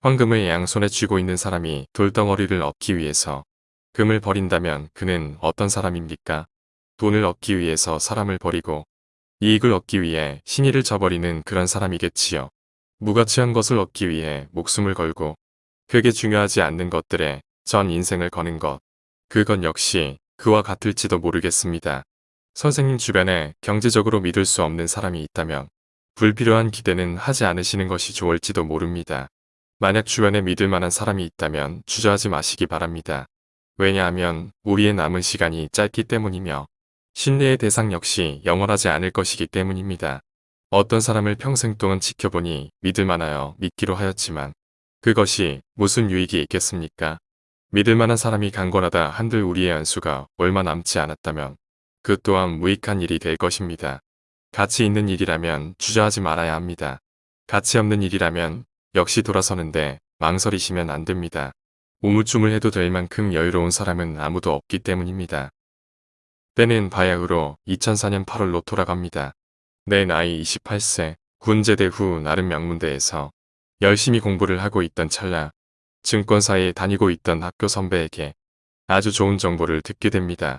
황금을 양손에 쥐고 있는 사람이 돌덩어리를 얻기 위해서 금을 버린다면 그는 어떤 사람입니까? 돈을 얻기 위해서 사람을 버리고 이익을 얻기 위해 신의를 저버리는 그런 사람이겠지요. 무가치한 것을 얻기 위해 목숨을 걸고 그게 중요하지 않는 것들에 전 인생을 거는 것. 그건 역시 그와 같을지도 모르겠습니다. 선생님 주변에 경제적으로 믿을 수 없는 사람이 있다면 불필요한 기대는 하지 않으시는 것이 좋을지도 모릅니다. 만약 주변에 믿을 만한 사람이 있다면 주저하지 마시기 바랍니다. 왜냐하면 우리의 남은 시간이 짧기 때문이며 신뢰의 대상 역시 영원하지 않을 것이기 때문입니다. 어떤 사람을 평생 동안 지켜보니 믿을 만하여 믿기로 하였지만 그것이 무슨 유익이 있겠습니까? 믿을 만한 사람이 강권하다 한들 우리의 안수가 얼마 남지 않았다면 그 또한 무익한 일이 될 것입니다. 가치 있는 일이라면 주저하지 말아야 합니다. 가치 없는 일이라면 역시 돌아서는데 망설이시면 안 됩니다. 우물쭈물 해도 될 만큼 여유로운 사람은 아무도 없기 때문입니다. 때는 바야흐로 2004년 8월로 돌아갑니다. 내 나이 28세, 군제대 후 나름 명문대에서 열심히 공부를 하고 있던 찰나 증권사에 다니고 있던 학교 선배에게 아주 좋은 정보를 듣게 됩니다.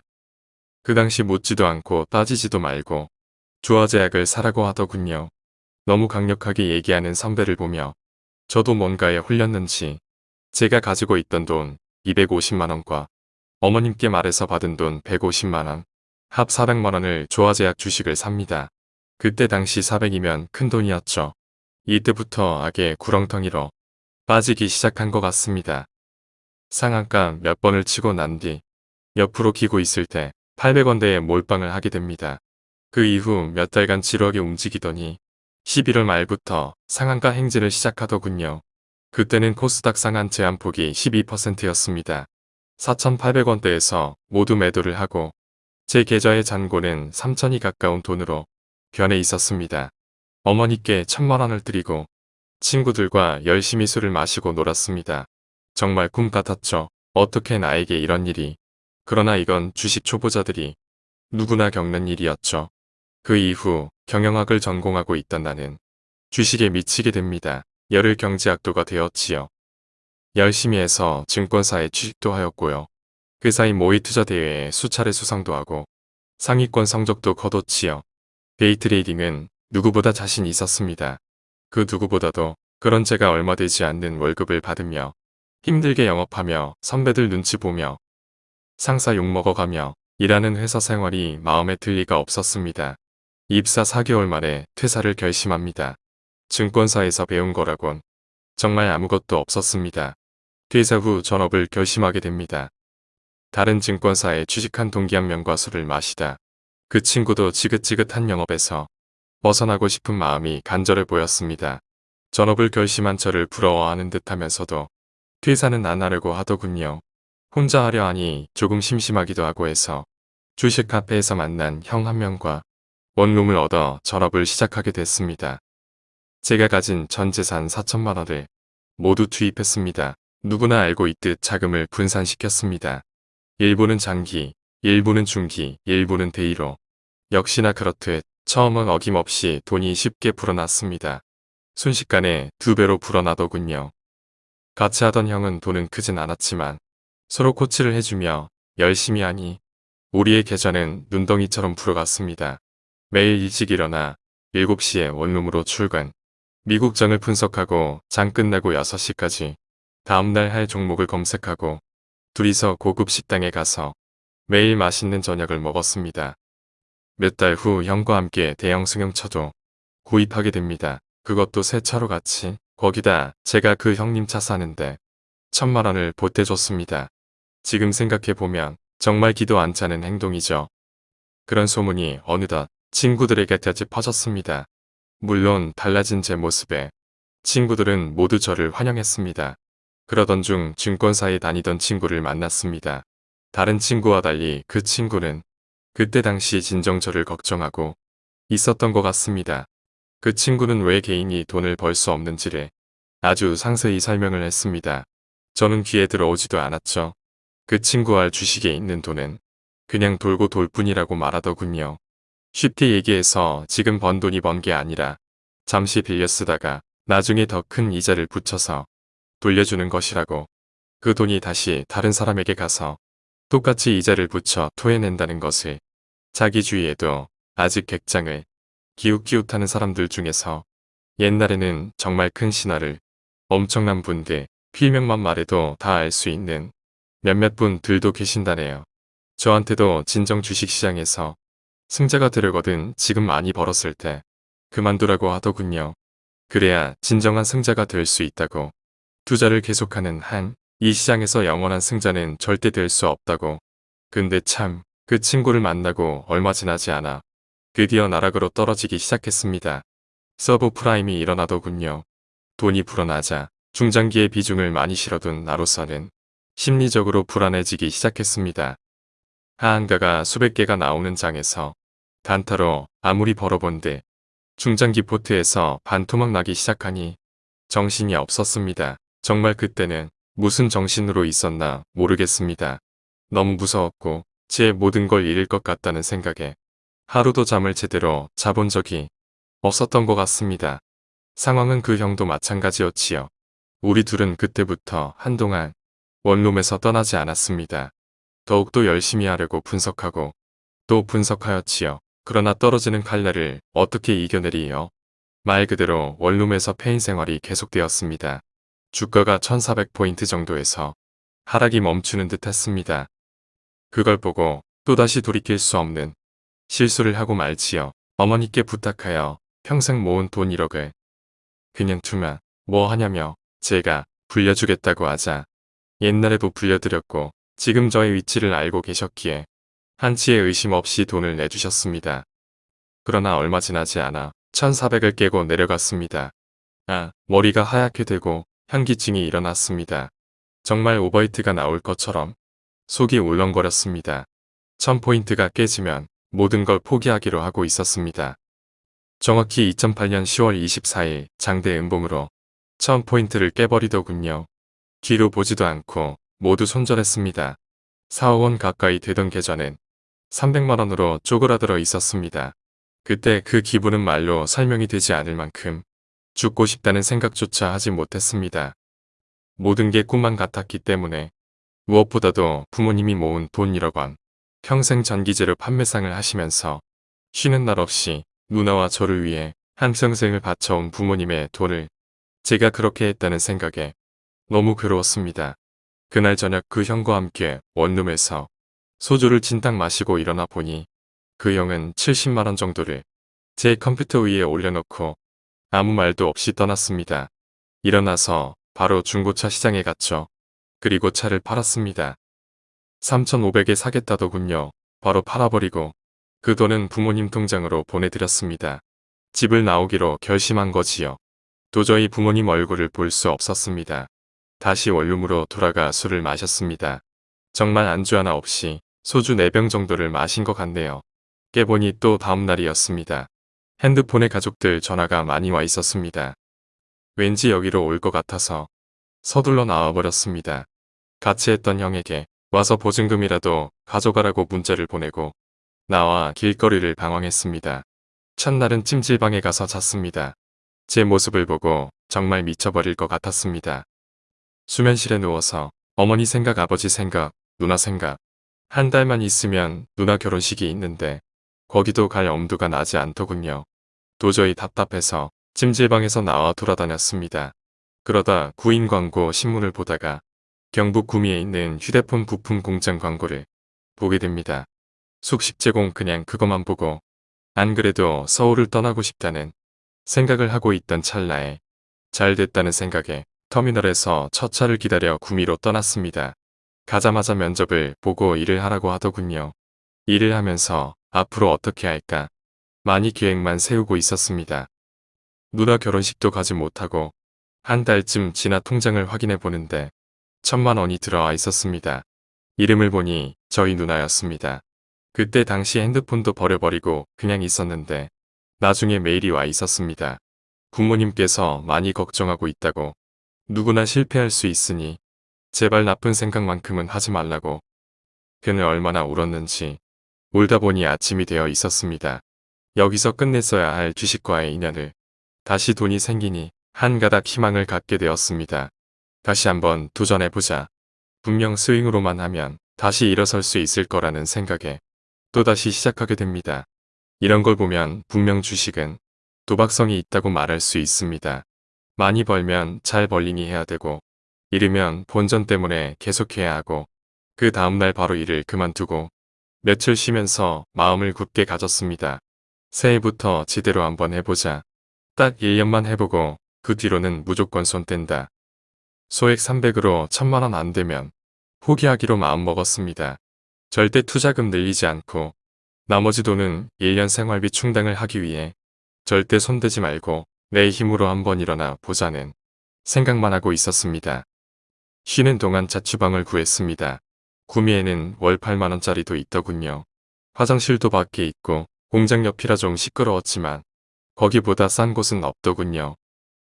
그 당시 묻지도 않고 따지지도 말고 주화제약을 사라고 하더군요. 너무 강력하게 얘기하는 선배를 보며 저도 뭔가에 홀렸는지 제가 가지고 있던 돈 250만원과 어머님께 말해서 받은 돈 150만원, 합 400만원을 조화제약 주식을 삽니다. 그때 당시 400이면 큰 돈이었죠. 이때부터 악의 구렁텅이로 빠지기 시작한 것 같습니다. 상한가 몇 번을 치고 난 뒤 옆으로 기고 있을 때 800원대에 몰빵을 하게 됩니다. 그 이후 몇 달간 지루하게 움직이더니 11월 말부터 상한가 행진을 시작하더군요. 그때는 코스닥 상한 제한폭이 12%였습니다. 4,800원대에서 모두 매도를 하고 제 계좌의 잔고는 3천이 가까운 돈으로 변해 있었습니다. 어머니께 천만원을 드리고 친구들과 열심히 술을 마시고 놀았습니다. 정말 꿈 같았죠. 어떻게 나에게 이런 일이. 그러나 이건 주식 초보자들이 누구나 겪는 일이었죠. 그 이후 경영학을 전공하고 있던 나는 주식에 미치게 됩니다. 열흘 경제학도가 되었지요. 열심히 해서 증권사에 취직도 하였고요. 그 사이 모의 투자 대회에 수차례 수상도 하고 상위권 성적도 거뒀지요. 데이트레이딩은 누구보다 자신 있었습니다. 그 누구보다도 그런 제가 얼마 되지 않는 월급을 받으며 힘들게 영업하며 선배들 눈치 보며 상사 욕먹어가며 일하는 회사 생활이 마음에 들 리가 없었습니다. 입사 4개월 만에 퇴사를 결심합니다. 증권사에서 배운 거라곤 정말 아무것도 없었습니다. 퇴사 후 전업을 결심하게 됩니다. 다른 증권사에 취직한 동기 한 명과 술을 마시다 그 친구도 지긋지긋한 영업에서 벗어나고 싶은 마음이 간절해 보였습니다. 전업을 결심한 저를 부러워하는 듯 하면서도 퇴사는 안 하려고 하더군요. 혼자 하려 하니 조금 심심하기도 하고 해서 주식 카페에서 만난 형 한 명과 원룸을 얻어 전업을 시작하게 됐습니다. 제가 가진 전 재산 4천만 원을 모두 투입했습니다. 누구나 알고 있듯 자금을 분산시켰습니다. 일부는 장기, 일부는 중기, 일부는 대의로 역시나 그렇듯 처음은 어김없이 돈이 쉽게 불어났습니다. 순식간에 두 배로 불어나더군요. 같이 하던 형은 돈은 크진 않았지만 서로 코치를 해주며 열심히 하니 우리의 계좌는 눈덩이처럼 불어갔습니다. 매일 일찍 일어나 7시에 원룸으로 출근. 미국 장을 분석하고 장 끝나고 6시까지 다음날 할 종목을 검색하고 둘이서 고급 식당에 가서 매일 맛있는 저녁을 먹었습니다. 몇 달 후 형과 함께 대형 승용차도 구입하게 됩니다. 그것도 새 차로 같이 거기다 제가 그 형님 차 사는데 천만 원을 보태줬습니다. 지금 생각해보면 정말 기도 안 차는 행동이죠. 그런 소문이 어느덧 친구들에게까지 퍼졌습니다. 물론 달라진 제 모습에 친구들은 모두 저를 환영했습니다. 그러던 중 증권사에 다니던 친구를 만났습니다. 다른 친구와 달리 그 친구는 그때 당시 진정 저를 걱정하고 있었던 것 같습니다. 그 친구는 왜 개인이 돈을 벌 수 없는지를 아주 상세히 설명을 했습니다. 저는 귀에 들어오지도 않았죠. 그 친구와 주식에 있는 돈은 그냥 돌고 돌 뿐이라고 말하더군요. 쉽게 얘기해서 지금 번 돈이 번 게 아니라 잠시 빌려 쓰다가 나중에 더 큰 이자를 붙여서 돌려주는 것이라고. 그 돈이 다시 다른 사람에게 가서 똑같이 이자를 붙여 토해낸다는 것을 자기 주위에도 아직 객장을 기웃기웃하는 사람들 중에서 옛날에는 정말 큰 신화를 엄청난 분들 필명만 말해도 다 알 수 있는 몇몇 분들도 계신다네요. 저한테도 진정 주식시장에서 승자가 되려거든 지금 많이 벌었을 때 그만두라고 하더군요. 그래야 진정한 승자가 될 수 있다고. 투자를 계속하는 한 이 시장에서 영원한 승자는 절대 될 수 없다고. 근데 참 그 친구를 만나고 얼마 지나지 않아 드디어 나락으로 떨어지기 시작했습니다. 서브 프라임이 일어나더군요. 돈이 불어나자 중장기에 비중을 많이 실어둔 나로서는 심리적으로 불안해지기 시작했습니다. 하한가가 수백 개가 나오는 장에서 단타로 아무리 벌어본들 중장기 포트에서 반토막 나기 시작하니 정신이 없었습니다. 정말 그때는 무슨 정신으로 있었나 모르겠습니다. 너무 무서웠고 제 모든 걸 잃을 것 같다는 생각에 하루도 잠을 제대로 자본 적이 없었던 것 같습니다. 상황은 그 형도 마찬가지였지요. 우리 둘은 그때부터 한동안 원룸에서 떠나지 않았습니다. 더욱더 열심히 하려고 분석하고 또 분석하였지요. 그러나 떨어지는 칼날을 어떻게 이겨내리요? 말 그대로 원룸에서 폐인 생활이 계속되었습니다. 주가가 1400포인트 정도에서 하락이 멈추는 듯 했습니다. 그걸 보고 또다시 돌이킬 수 없는 실수를 하고 말지요. 어머니께 부탁하여 평생 모은 돈 1억을 그냥 두면 뭐 하냐며 제가 불려주겠다고 하자 옛날에도 불려드렸고 지금 저의 위치를 알고 계셨기에 한치의 의심 없이 돈을 내주셨습니다. 그러나 얼마 지나지 않아 1400을 깨고 내려갔습니다. 아, 머리가 하얗게 되고 현기증이 일어났습니다. 정말 오버히트가 나올 것처럼 속이 울렁거렸습니다. 1000포인트가 깨지면 모든 걸 포기하기로 하고 있었습니다. 정확히 2008년 10월 24일 장대 음봉으로 1000포인트를 깨버리더군요. 뒤로 보지도 않고 모두 손절했습니다. 4억 원 가까이 되던 계좌는 300만원으로 쪼그라들어 있었습니다. 그때 그 기분은 말로 설명이 되지 않을 만큼 죽고 싶다는 생각조차 하지 못했습니다. 모든 게 꿈만 같았기 때문에 무엇보다도 부모님이 모은 돈 1억 원, 평생 전기재료 판매상을 하시면서 쉬는 날 없이 누나와 저를 위해 한평생을 바쳐온 부모님의 돈을 제가 그렇게 했다는 생각에 너무 괴로웠습니다. 그날 저녁 그 형과 함께 원룸에서 소주를 진탕 마시고 일어나 보니 그 형은 70만원 정도를 제 컴퓨터 위에 올려놓고 아무 말도 없이 떠났습니다. 일어나서 바로 중고차 시장에 갔죠. 그리고 차를 팔았습니다. 3,500에 사겠다더군요. 바로 팔아버리고 그 돈은 부모님 통장으로 보내드렸습니다. 집을 나오기로 결심한 거지요. 도저히 부모님 얼굴을 볼 수 없었습니다. 다시 원룸으로 돌아가 술을 마셨습니다. 정말 안주 하나 없이 소주 4병 정도를 마신 것 같네요. 깨보니 또 다음날이었습니다. 핸드폰에 가족들 전화가 많이 와 있었습니다. 왠지 여기로 올 것 같아서 서둘러 나와버렸습니다. 같이 했던 형에게 와서 보증금이라도 가져가라고 문자를 보내고 나와 길거리를 방황했습니다. 첫날은 찜질방에 가서 잤습니다. 제 모습을 보고 정말 미쳐버릴 것 같았습니다. 수면실에 누워서 어머니 생각 아버지 생각 누나 생각 한 달만 있으면 누나 결혼식이 있는데 거기도 갈 엄두가 나지 않더군요. 도저히 답답해서 찜질방에서 나와 돌아다녔습니다. 그러다 구인 광고 신문을 보다가 경북 구미에 있는 휴대폰 부품 공장 광고를 보게 됩니다. 숙식 제공 그냥 그것만 보고 안 그래도 서울을 떠나고 싶다는 생각을 하고 있던 찰나에 잘 됐다는 생각에 터미널에서 첫 차를 기다려 구미로 떠났습니다. 가자마자 면접을 보고 일을 하라고 하더군요. 일을 하면서 앞으로 어떻게 할까 많이 계획만 세우고 있었습니다. 누나 결혼식도 가지 못하고 한 달쯤 지나 통장을 확인해 보는데 천만 원이 들어와 있었습니다. 이름을 보니 저희 누나였습니다. 그때 당시 핸드폰도 버려버리고 그냥 있었는데 나중에 메일이 와 있었습니다. 부모님께서 많이 걱정하고 있다고 누구나 실패할 수 있으니 제발 나쁜 생각만큼은 하지 말라고 그는 얼마나 울었는지 울다 보니 아침이 되어 있었습니다. 여기서 끝냈어야 할 주식과의 인연을 다시 돈이 생기니 한 가닥 희망을 갖게 되었습니다. 다시 한번 도전해보자. 분명 스윙으로만 하면 다시 일어설 수 있을 거라는 생각에 또다시 시작하게 됩니다. 이런 걸 보면 분명 주식은 도박성이 있다고 말할 수 있습니다. 많이 벌면 잘 벌리니 해야 되고 잃으면 본전 때문에 계속해야 하고 그 다음날 바로 일을 그만두고 며칠 쉬면서 마음을 굳게 가졌습니다. 새해부터 지대로 한번 해보자. 딱 1년만 해보고 그 뒤로는 무조건 손 뗀다. 소액 300으로 천만원 안 되면 포기하기로 마음먹었습니다. 절대 투자금 늘리지 않고 나머지 돈은 1년 생활비 충당을 하기 위해 절대 손대지 말고 내 힘으로 한번 일어나 보자는 생각만 하고 있었습니다. 쉬는 동안 자취방을 구했습니다. 구미에는 월 8만원짜리도 있더군요. 화장실도 밖에 있고 공장 옆이라 좀 시끄러웠지만 거기보다 싼 곳은 없더군요.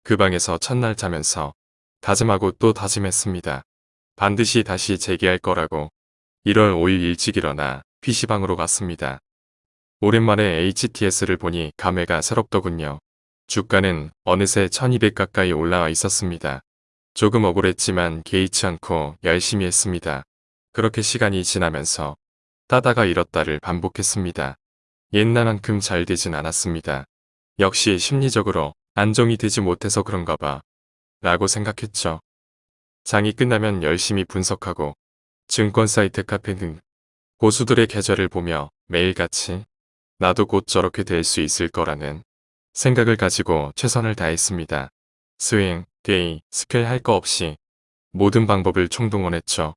그 방에서 첫날 자면서 다짐하고 또 다짐했습니다. 반드시 다시 재기할 거라고 1월 5일 일찍 일어나 PC방으로 갔습니다. 오랜만에 HTS를 보니 감회가 새롭더군요. 주가는 어느새 1200 가까이 올라와 있었습니다. 조금 억울했지만 개의치 않고 열심히 했습니다. 그렇게 시간이 지나면서 따다가 잃었다를 반복했습니다. 옛날만큼 잘 되진 않았습니다. 역시 심리적으로 안정이 되지 못해서 그런가 봐 라고 생각했죠. 장이 끝나면 열심히 분석하고 증권 사이트 카페 등 고수들의 계좌를 보며 매일같이 나도 곧 저렇게 될 수 있을 거라는 생각을 가지고 최선을 다했습니다. 스윙, day, scalp 할 거 없이 모든 방법을 총동원했죠.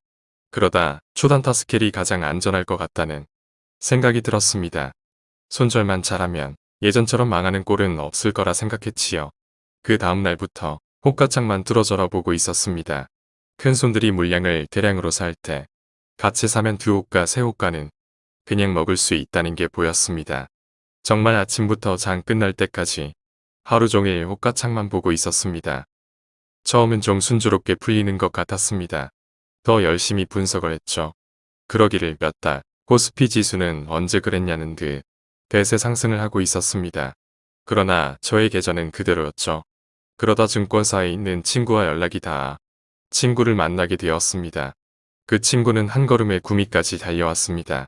그러다 초단타 스케일이 가장 안전할 것 같다는 생각이 들었습니다. 손절만 잘하면 예전처럼 망하는 꼴은 없을 거라 생각했지요. 그 다음 날부터 호가창만 뚫어져라 보고 있었습니다. 큰 손들이 물량을 대량으로 살 때 같이 사면 두 호가 세 호가는 그냥 먹을 수 있다는 게 보였습니다. 정말 아침부터 장 끝날 때까지 하루 종일 호가창만 보고 있었습니다. 처음은 좀 순조롭게 풀리는 것 같았습니다. 더 열심히 분석을 했죠. 그러기를 몇 달, 코스피 지수는 언제 그랬냐는 듯 대세 상승을 하고 있었습니다. 그러나 저의 계좌는 그대로였죠. 그러다 증권사에 있는 친구와 연락이 닿아 친구를 만나게 되었습니다. 그 친구는 한 걸음에 구미까지 달려왔습니다.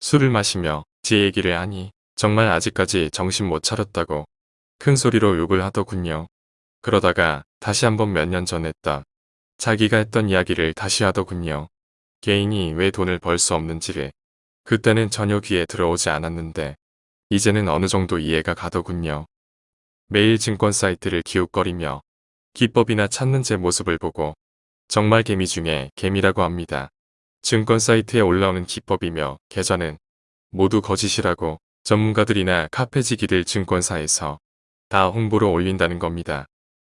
술을 마시며 제 얘기를 하니 정말 아직까지 정신 못 차렸다고 큰 소리로 욕을 하더군요. 그러다가 다시 한번 몇 년 전 했다. 자기가 했던 이야기를 다시 하더군요. 개인이 왜 돈을 벌 수 없는지를 그때는 전혀 귀에 들어오지 않았는데 이제는 어느 정도 이해가 가더군요. 매일 증권 사이트를 기웃거리며 기법이나 찾는 제 모습을 보고 정말 개미 중에 개미라고 합니다. 증권 사이트에 올라오는 기법이며 계좌는 모두 거짓이라고 전문가들이나 카페지기들 증권사에서 다 홍보로 올린다는 겁니다.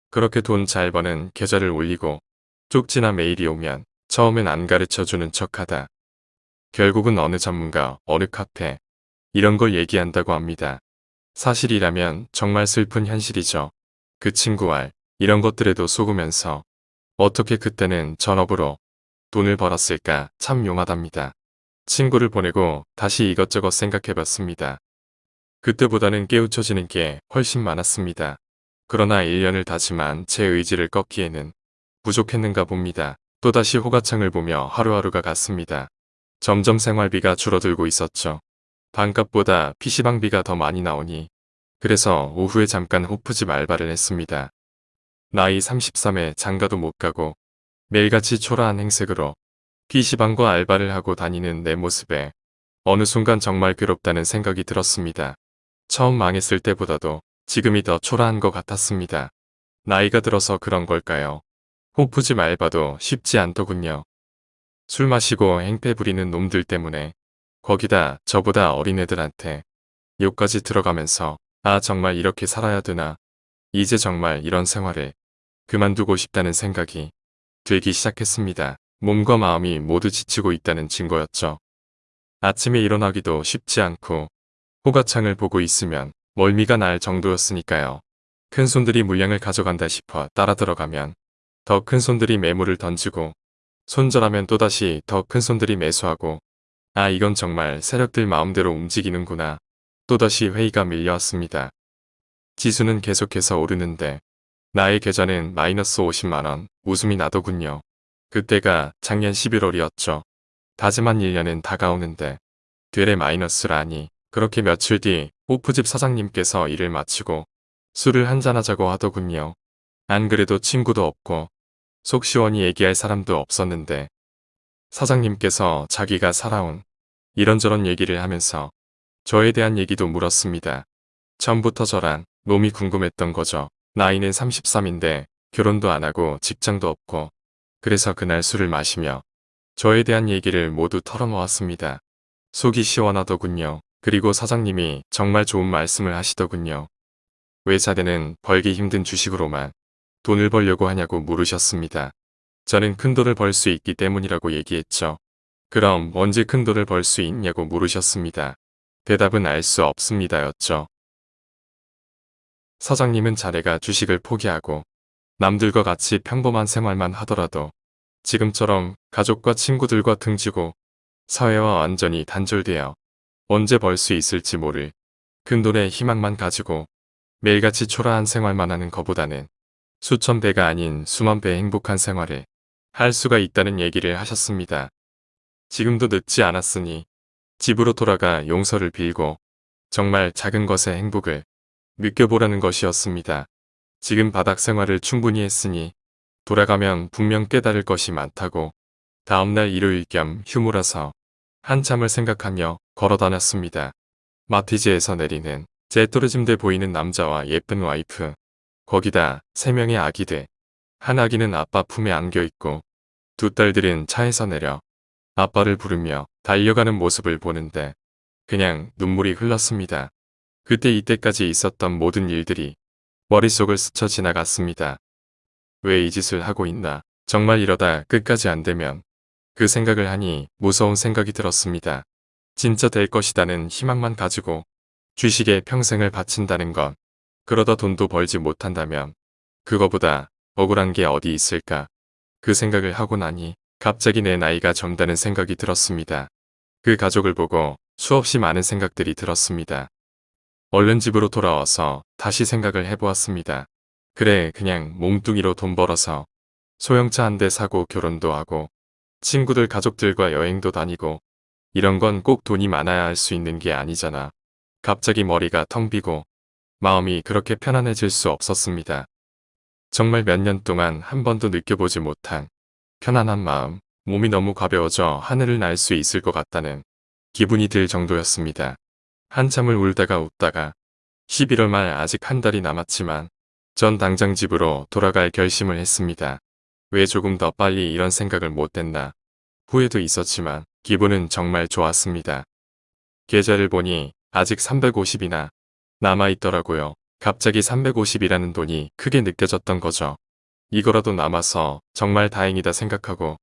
그렇게 돈 잘 버는 계좌를 올리고 쪽지나 메일이 오면 처음엔 안 가르쳐주는 척하다. 결국은 어느 전문가, 어느 카페 이런 걸 얘기한다고 합니다. 사실이라면 정말 슬픈 현실이죠. 그 친구와 이런 것들에도 속으면서 어떻게 그때는 전업으로 돈을 벌었을까 참 용하답니다. 친구를 보내고 다시 이것저것 생각해봤습니다. 그때보다는 깨우쳐지는 게 훨씬 많았습니다. 그러나 1년을 다짐한 제 의지를 꺾기에는 부족했는가 봅니다. 또다시 호가창을 보며 하루하루가 갔습니다. 점점 생활비가 줄어들고 있었죠. 반값보다 PC방비가 더 많이 나오니 그래서 오후에 잠깐 호프집 알바를 했습니다. 나이 33에 장가도 못 가고 매일같이 초라한 행색으로 PC방과 알바를 하고 다니는 내 모습에 어느 순간 정말 괴롭다는 생각이 들었습니다. 처음 망했을 때보다도 지금이 더 초라한 것 같았습니다. 나이가 들어서 그런 걸까요? 호프집 알바도 쉽지 않더군요. 술 마시고 행패 부리는 놈들 때문에 거기다 저보다 어린 애들한테 욕까지 들어가면서 아 정말 이렇게 살아야 되나 이제 정말 이런 생활을 그만두고 싶다는 생각이 들기 시작했습니다. 몸과 마음이 모두 지치고 있다는 증거였죠. 아침에 일어나기도 쉽지 않고 호가창을 보고 있으면 멀미가 날 정도였으니까요. 큰 손들이 물량을 가져간다 싶어 따라 들어가면 더 큰 손들이 매물을 던지고 손절하면 또다시 더 큰 손들이 매수하고 아 이건 정말 세력들 마음대로 움직이는구나. 또다시 회의가 밀려왔습니다. 지수는 계속해서 오르는데 나의 계좌는 마이너스 50만원, 웃음이 나더군요. 그때가 작년 11월이었죠. 다짐한 1년은 다가오는데 되레 마이너스라니 그렇게 며칠 뒤 호프집 사장님께서 일을 마치고 술을 한잔하자고 하더군요. 안 그래도 친구도 없고 속 시원히 얘기할 사람도 없었는데 사장님께서 자기가 살아온 이런저런 얘기를 하면서 저에 대한 얘기도 물었습니다. 처음부터 저란 놈이 궁금했던 거죠. 나이는 33인데 결혼도 안 하고 직장도 없고 그래서 그날 술을 마시며 저에 대한 얘기를 모두 털어놓았습니다. 속이 시원하더군요. 그리고 사장님이 정말 좋은 말씀을 하시더군요. 외사대는 벌기 힘든 주식으로만 돈을 벌려고 하냐고 물으셨습니다. 저는 큰 돈을 벌 수 있기 때문이라고 얘기했죠. 그럼 언제 큰 돈을 벌 수 있냐고 물으셨습니다. 대답은 알 수 없습니다였죠. 사장님은 자네가 주식을 포기하고 남들과 같이 평범한 생활만 하더라도 지금처럼 가족과 친구들과 등지고 사회와 완전히 단절되어 언제 벌 수 있을지 모를 큰돈의 희망만 가지고 매일같이 초라한 생활만 하는 것보다는 수천 배가 아닌 수만 배의 행복한 생활을 할 수가 있다는 얘기를 하셨습니다. 지금도 늦지 않았으니 집으로 돌아가 용서를 빌고 정말 작은 것의 행복을 느껴보라는 것이었습니다. 지금 바닥 생활을 충분히 했으니 돌아가면 분명 깨달을 것이 많다고 다음날 일요일 겸 휴무라서 한참을 생각하며 걸어 다녔습니다. 마티즈에서 내리는 제 또르짐돼 보이는 남자와 예쁜 와이프 거기다 세 명의 아기들 한 아기는 아빠 품에 안겨있고 두 딸들은 차에서 내려 아빠를 부르며 달려가는 모습을 보는데 그냥 눈물이 흘렀습니다. 그때 이때까지 있었던 모든 일들이 머릿속을 스쳐 지나갔습니다. 왜 이 짓을 하고 있나 정말 이러다 끝까지 안 되면 그 생각을 하니 무서운 생각이 들었습니다. 진짜 될 것이다는 희망만 가지고 주식에 평생을 바친다는 것 그러다 돈도 벌지 못한다면 그거보다 억울한 게 어디 있을까 그 생각을 하고 나니 갑자기 내 나이가 젊다는 생각이 들었습니다. 그 가족을 보고 수없이 많은 생각들이 들었습니다. 얼른 집으로 돌아와서 다시 생각을 해보았습니다. 그래 그냥 몸뚱이로 돈 벌어서 소형차 한 대 사고 결혼도 하고 친구들 가족들과 여행도 다니고 이런 건 꼭 돈이 많아야 할 수 있는 게 아니잖아. 갑자기 머리가 텅 비고 마음이 그렇게 편안해질 수 없었습니다. 정말 몇 년 동안 한 번도 느껴보지 못한 편안한 마음, 몸이 너무 가벼워져 하늘을 날 수 있을 것 같다는 기분이 들 정도였습니다. 한참을 울다가 웃다가 11월 말 아직 한 달이 남았지만 전 당장 집으로 돌아갈 결심을 했습니다. 왜 조금 더 빨리 이런 생각을 못했나 후회도 있었지만 기분은 정말 좋았습니다. 계좌를 보니 아직 350이나 남아있더라고요. 갑자기 350이라는 돈이 크게 느껴졌던 거죠. 이거라도 남아서 정말 다행이다 생각하고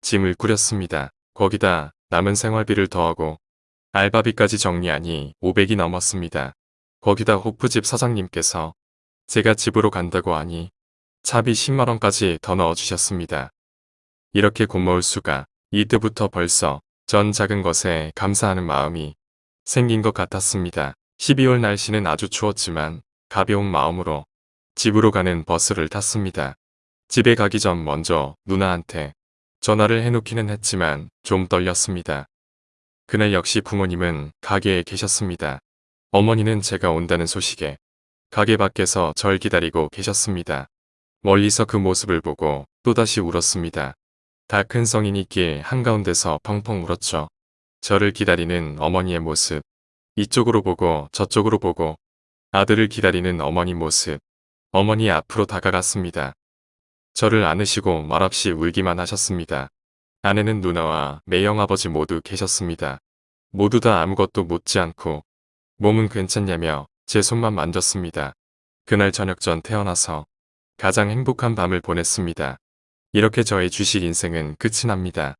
짐을 꾸렸습니다. 거기다 남은 생활비를 더하고 알바비까지 정리하니 500이 넘었습니다. 거기다 호프집 사장님께서 제가 집으로 간다고 하니 차비 10만원까지 더 넣어주셨습니다. 이렇게 고마울 수가 이때부터 벌써 전 작은 것에 감사하는 마음이 생긴 것 같았습니다. 12월 날씨는 아주 추웠지만 가벼운 마음으로 집으로 가는 버스를 탔습니다. 집에 가기 전 먼저 누나한테 전화를 해놓기는 했지만 좀 떨렸습니다. 그날 역시 부모님은 가게에 계셨습니다. 어머니는 제가 온다는 소식에 가게 밖에서 절 기다리고 계셨습니다. 멀리서 그 모습을 보고 또다시 울었습니다. 다 큰 성인이 길 한가운데서 펑펑 울었죠. 저를 기다리는 어머니의 모습. 이쪽으로 보고 저쪽으로 보고 아들을 기다리는 어머니 모습. 어머니 앞으로 다가갔습니다. 저를 안으시고 말없이 울기만 하셨습니다. 아내는 누나와 매형 아버지 모두 계셨습니다. 모두 다 아무것도 묻지 않고 몸은 괜찮냐며 제 손만 만졌습니다. 그날 저녁 전 태어나서 가장 행복한 밤을 보냈습니다. 이렇게 저의 주식 인생은 끝이 납니다.